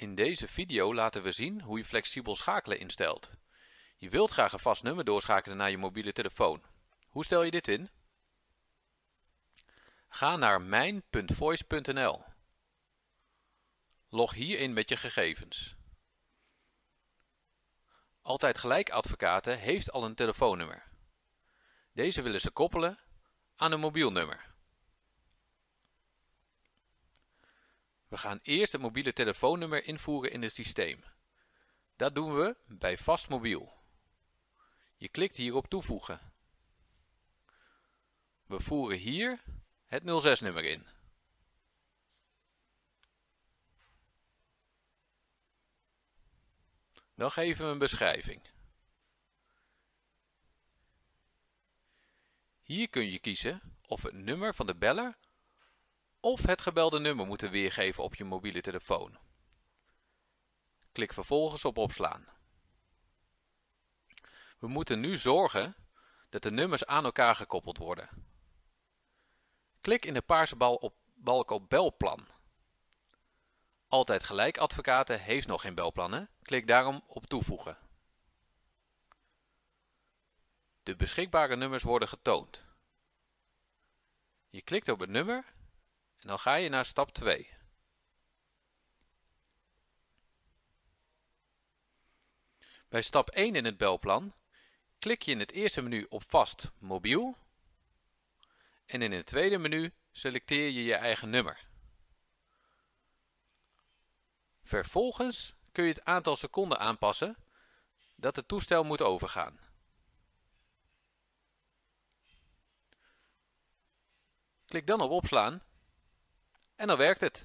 In deze video laten we zien hoe je flexibel schakelen instelt. Je wilt graag een vast nummer doorschakelen naar je mobiele telefoon. Hoe stel je dit in? Ga naar mijn.voice.nl. Log hier in met je gegevens. Altijd Gelijk Advocaten heeft al een telefoonnummer. Deze willen ze koppelen aan een mobiel nummer. We gaan eerst het mobiele telefoonnummer invoeren in het systeem. Dat doen we bij Vast Mobiel. Je klikt hier op toevoegen. We voeren hier het 06-nummer in. Dan geven we een beschrijving. Hier kun je kiezen of het nummer van de beller of het gebelde nummer moeten weergeven op je mobiele telefoon. Klik vervolgens op opslaan. We moeten nu zorgen dat de nummers aan elkaar gekoppeld worden. Klik in de paarse bal op, balk op belplan. Altijd Gelijk Advocaten heeft nog geen belplannen, klik daarom op toevoegen. De beschikbare nummers worden getoond. Je klikt op het nummer en dan ga je naar stap 2. Bij stap 1 in het belplan klik je in het eerste menu op vast mobiel en in het tweede menu selecteer je je eigen nummer. Vervolgens kun je het aantal seconden aanpassen dat het toestel moet overgaan. Klik dan op opslaan en dan werkt het.